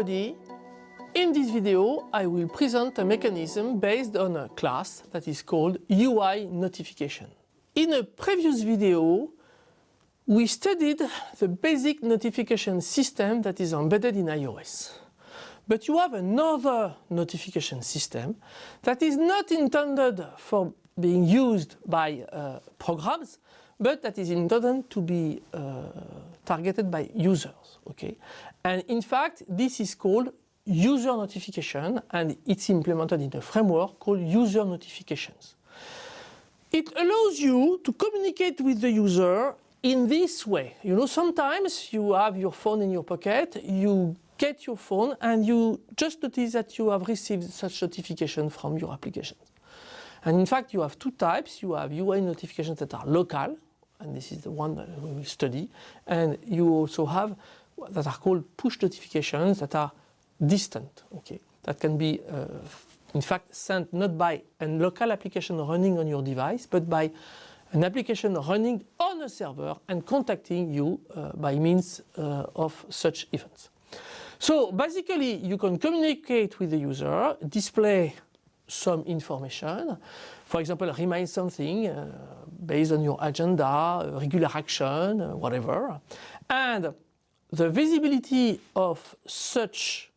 In this video I will present a mechanism based on a class that is called UI notification. In a previous video we studied the basic notification system that is embedded in iOS. But you have another notification system that is not intended for being used by uh, programs but that is intended to be uh, targeted by users. Okay? And in fact, this is called user notification and it's implemented in a framework called user notifications. It allows you to communicate with the user in this way. You know, sometimes you have your phone in your pocket, you get your phone and you just notice that you have received such notification from your application. And in fact, you have two types. You have UI notifications that are local, and this is the one that we will study. And you also have that are called push notifications that are distant, okay? That can be, uh, in fact, sent not by a local application running on your device, but by an application running on a server and contacting you uh, by means uh, of such events. So basically, you can communicate with the user, display some information, for example, remind something uh, based on your agenda, regular action, uh, whatever. And the visibility of such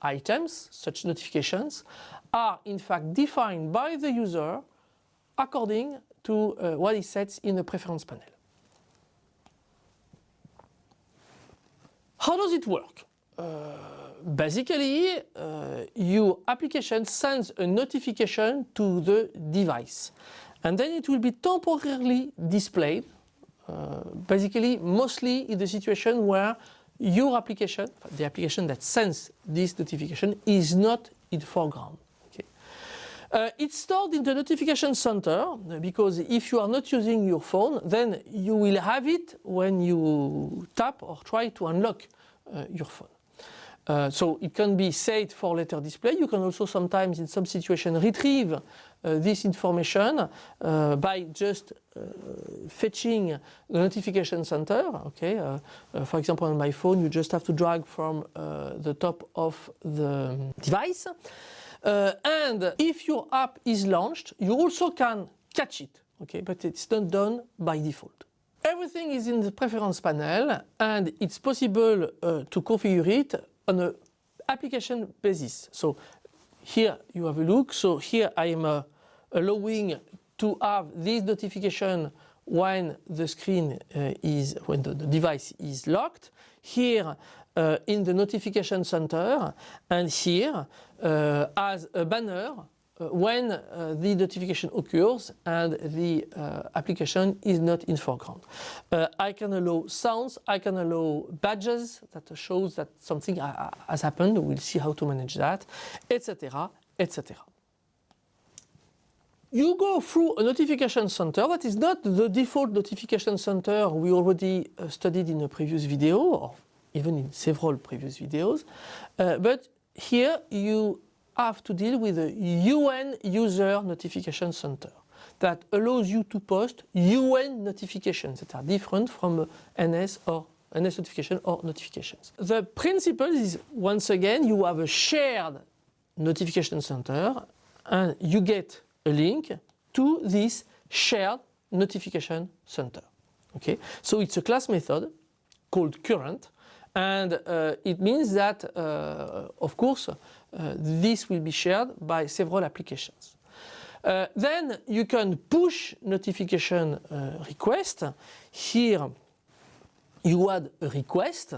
items, such notifications, are in fact defined by the user according to uh, what he sets in the preference panel. How does it work? Basically, uh, your application sends a notification to the device and then it will be temporarily displayed uh, basically mostly in the situation where your application, the application that sends this notification is not in foreground. Okay. Uh, it's stored in the notification center because if you are not using your phone then you will have it when you tap or try to unlock uh, your phone. Uh, so it can be saved for later display. You can also sometimes in some situation retrieve uh, this information uh, by just uh, fetching the notification center. Okay, uh, uh, for example on my phone you just have to drag from the top of the device. and if your app is launched you also can catch it. Okay, but it's not done by default. Everything is in the preference panel and it's possible to configure it on an application basis. So here you have a look. So here I am uh, allowing to have this notification when the screen uh, is, when the, the, device is locked. Here uh, in the notification center and here uh, as a banner when uh, the notification occurs and the uh, application is not in foreground. I can allow sounds, I can allow badges that shows that something has happened, we'll see how to manage that, etc, etc. You go through a notification center that is not the default notification center we already uh, studied in a previous video or even in several previous videos. Uh, but here you have to deal with a UN user notification center that allows you to post UN notifications that are different from NS or NS notification or notifications. The principle is once again you have a shared notification center and you get a link to this shared notification center. Okay, so it's a class method called current and uh, it means that uh, of course this will be shared by several applications. Uh, then you can push notification uh, request. Here you add a request.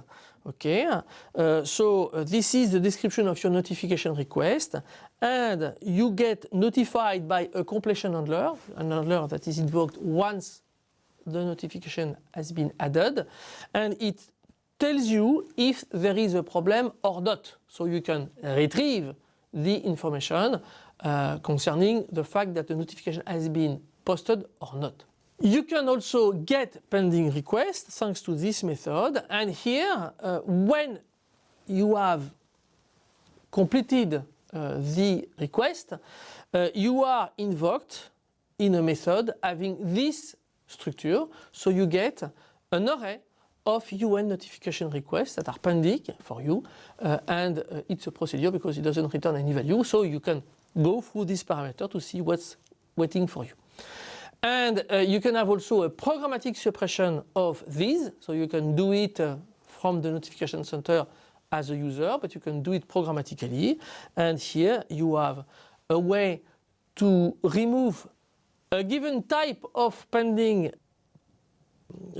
Okay, uh, so uh, this is the description of your notification request and you get notified by a completion handler, an handler that is invoked once the notification has been added and it tells you if there is a problem or not. So you can retrieve the information uh, concerning the fact that the notification has been posted or not. You can also get pending requests thanks to this method and here uh, when you have completed uh, the request uh, you are invoked in a method having this structure so you get an array of UN notification requests that are pending for you uh, and uh, it's a procedure because it doesn't return any value. So you can go through this parameter to see what's waiting for you. And uh, you can have also a programmatic suppression of these. So you can do it uh, from the notification center as a user but you can do it programmatically. And here you have a way to remove a given type of pending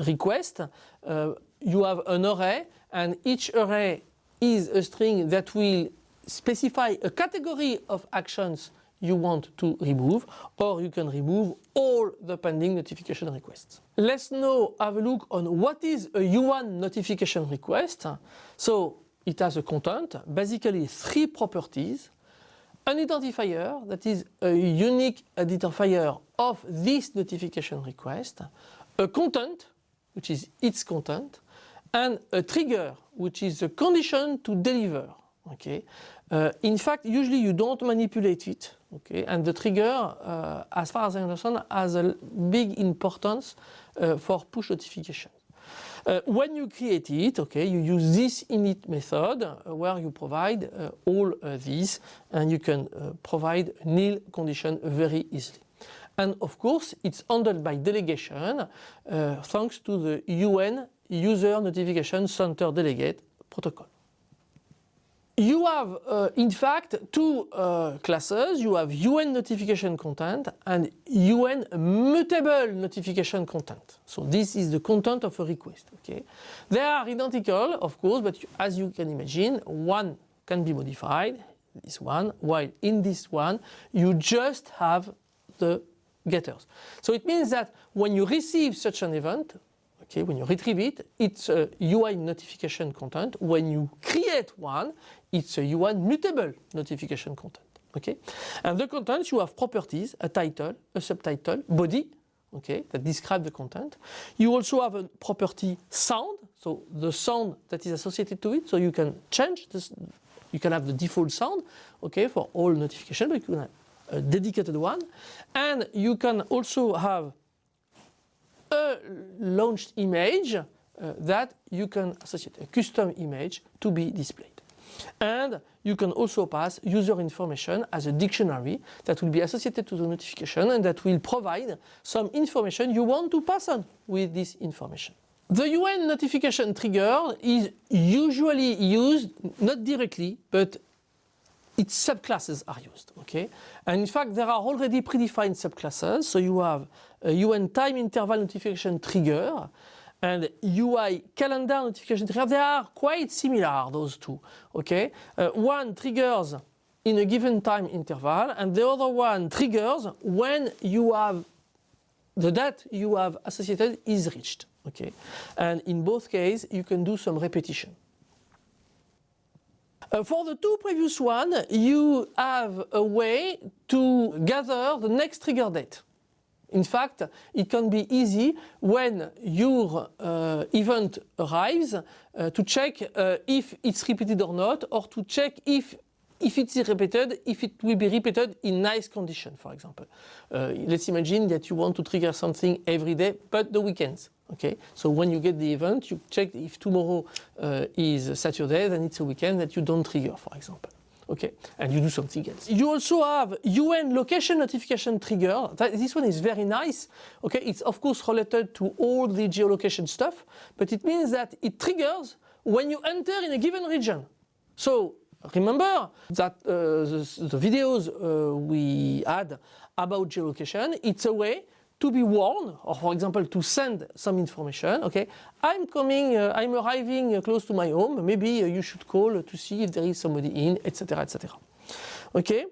request, uh, you have an array and each array is a string that will specify a category of actions you want to remove or you can remove all the pending notification requests. Let's now have a look on what is a UN notification request. So it has a content, basically three properties an identifier that is a unique identifier of this notification request, a content which is its content and a trigger which is the condition to deliver okay? Uh, in fact usually you don't manipulate it okay? And the trigger uh, as far as I understand has a big importance uh, for push notification. Uh, when you create it, okay, you use this init method uh, where you provide uh, all these and you can provide nil condition very easily. And of course, it's handled by delegation uh, thanks to the UN User Notification Center Delegate protocol. You have, uh, in fact, two uh, classes. You have UN notification content and UN mutable notification content. So this is the content of a request. Okay, They are identical, of course, but as you can imagine, one can be modified, this one, while in this one, you just have the getters. So it means that when you receive such an event, okay, when you retrieve it, it's a UN notification content. When you create one, it's a UN mutable notification content. Okay, and the content you have properties, a title, a subtitle, body, okay, that describe the content. You also have a property sound, so the sound that is associated to it, so you can change this, you can have the default sound, okay, for all notification, but you can a dedicated one, and you can also have a launched image uh, that you can associate a custom image to be displayed. And you can also pass user information as a dictionary that will be associated to the notification and that will provide some information you want to pass on with this information. The UN notification trigger is usually used not directly but its subclasses are used. Okay, and in fact there are already predefined subclasses. So you have a UN time interval notification trigger and UN calendar notification trigger. They are quite similar those two. Okay, uh, one triggers in a given time interval and the other one triggers when you have the date you have associated is reached. Okay, and in both cases you can do some repetition. Uh, for the two previous one, you have a way to gather the next trigger date. In fact, it can be easy when your uh, event arrives uh, to check uh, if it's repeated or not, or to check if if it's repeated, if it will be repeated in nice condition, for example. Uh, let's imagine that you want to trigger something every day, but the weekends. Okay, so when you get the event, you check if tomorrow uh, is Saturday, then it's a weekend that you don't trigger, for example. Okay, and you do something else. You also have UN location notification trigger. That, this one is very nice. Okay, it's of course related to all the geolocation stuff, but it means that it triggers when you enter in a given region. So remember that uh, the, the, videos uh, we had about geolocation, it's a way to be warned, or for example to send some information, okay, I'm coming, uh, I'm arriving uh, close to my home, maybe uh, you should call to see if there is somebody in, etc, etc. Okay,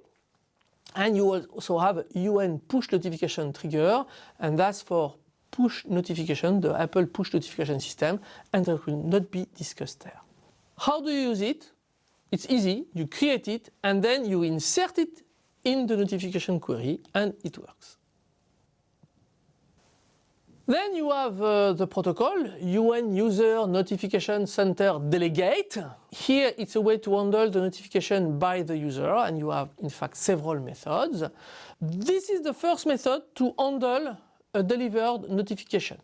and you also have UN push notification trigger, and that's for push notification, the Apple push notification system, and that will not be discussed there. How do you use it? It's easy, you create it, and then you insert it in the notification query, and it works. Then you have uh, the protocol, UN User Notification Center Delegate. Here it's a way to handle the notification by the user and you have in fact several methods. This is the first method to handle a delivered notification.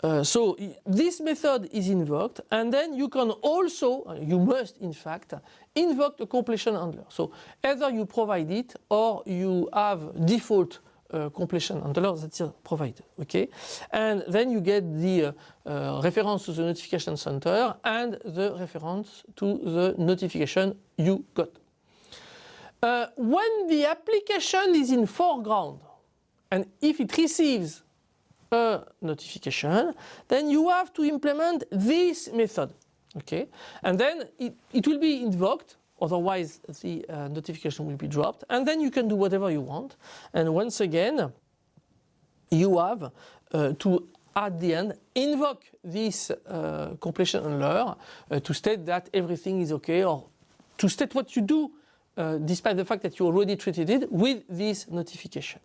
Uh, so this method is invoked and then you can also, uh, you must in fact, invoke the completion handler. So either you provide it or you have default uh, completion handler that is provided, okay? And then you get the uh, uh, reference to the notification center and the reference to the notification you got. Uh, when the application is in foreground and if it receives a notification, then you have to implement this method. Okay, and then it, it will be invoked, otherwise the uh, notification will be dropped, and then you can do whatever you want. And once again, you have uh, to at the end invoke this uh, completion handler uh, to state that everything is okay or to state what you do uh, despite the fact that you already treated it with this notification.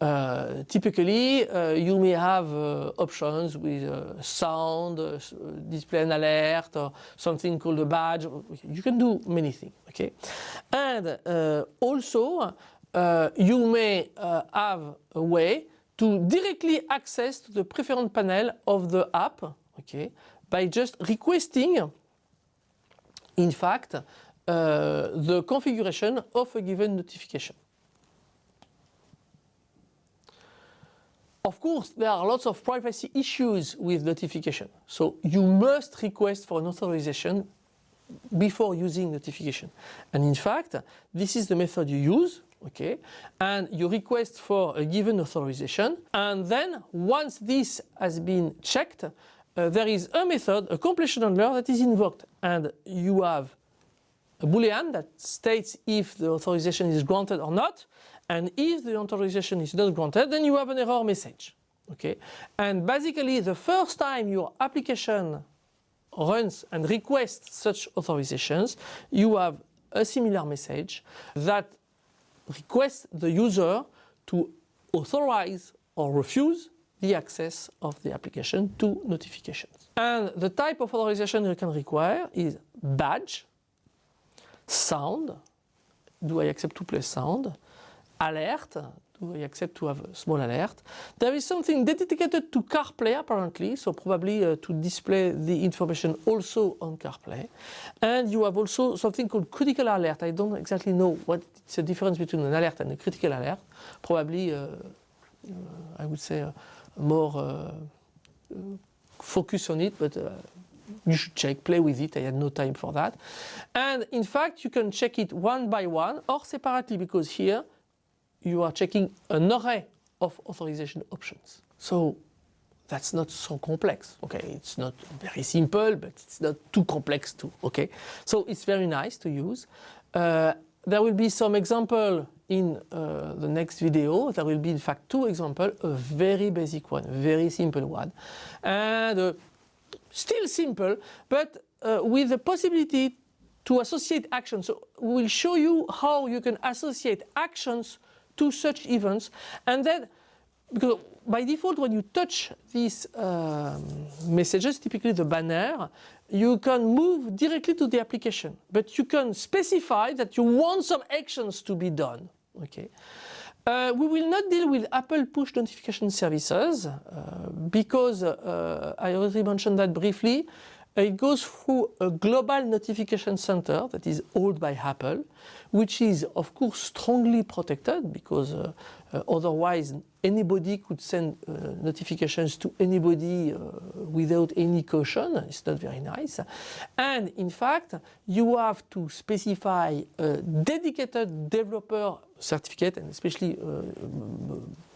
Uh, typically, uh, you may have uh, options with uh, sound, uh, display an alert, or something called a badge. You can do many things, okay? And also, you may have a way to directly access to the preference panel of the app, okay, by just requesting, in fact, the configuration of a given notification. Of course, there are lots of privacy issues with notification. So you must request for an authorization before using notification. And in fact, this is the method you use, okay? And you request for a given authorization. And then once this has been checked, uh, there is a method, a completion handler that is invoked. And you have a boolean that states if the authorization is granted or not. And if the authorization is not granted, then you have an error message. Okay, and basically the first time your application runs and requests such authorizations, you have a similar message that requests the user to authorize or refuse the access of the application to notifications. And the type of authorization you can require is badge, sound, do I accept to play sound, alert, accept to have a small alert. There is something dedicated to CarPlay apparently, so probably uh, to display the information also on CarPlay. And you have also something called critical alert. I don't exactly know what's the difference between an alert and a critical alert. Probably, uh, uh, I would say, uh, more uh, uh, focus on it, but you should check, play with it, I had no time for that. And in fact, you can check it one by one or separately because here you are checking an array of authorization options. So that's not so complex. Okay, it's not very simple, but it's not too complex too. Okay, so it's very nice to use. Uh, there will be some example in uh, the next video. There will be in fact two examples, a very basic one, very simple one, and uh, still simple, but uh, with the possibility to associate actions. So we will show you how you can associate actions to such events and then because by default when you touch these um, messages, typically the banner, you can move directly to the application but you can specify that you want some actions to be done. Okay. Uh, we will not deal with Apple push notification services uh, because uh, I already mentioned that briefly. It goes through a global notification center that is owned by Apple, which is of course strongly protected because uh, uh, otherwise anybody could send uh, notifications to anybody uh, without any caution. It's not very nice. And in fact, you have to specify a dedicated developer certificate and especially uh,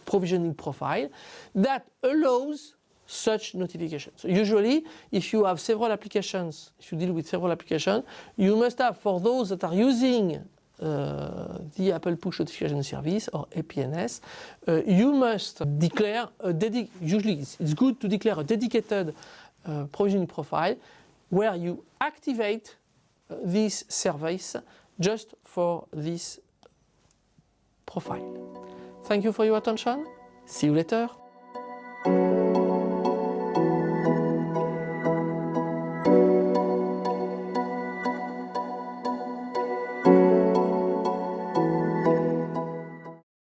provisioning profile that allows such notifications. So usually, if you have several applications, if you deal with several applications, you must have for those that are using uh, the Apple Push Notification Service or APNS, uh, you must declare a dedicated, usually it's, it's, good to declare a dedicated uh, provisioning profile where you activate uh, this service just for this profile. Thank you for your attention. See you later.